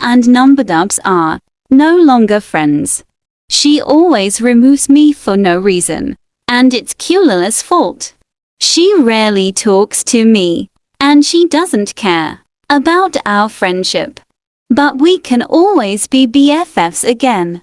and Numberdubs are no longer friends. She always removes me for no reason, and it's Kulala's fault. She rarely talks to me, and she doesn't care about our friendship. But we can always be BFFs again.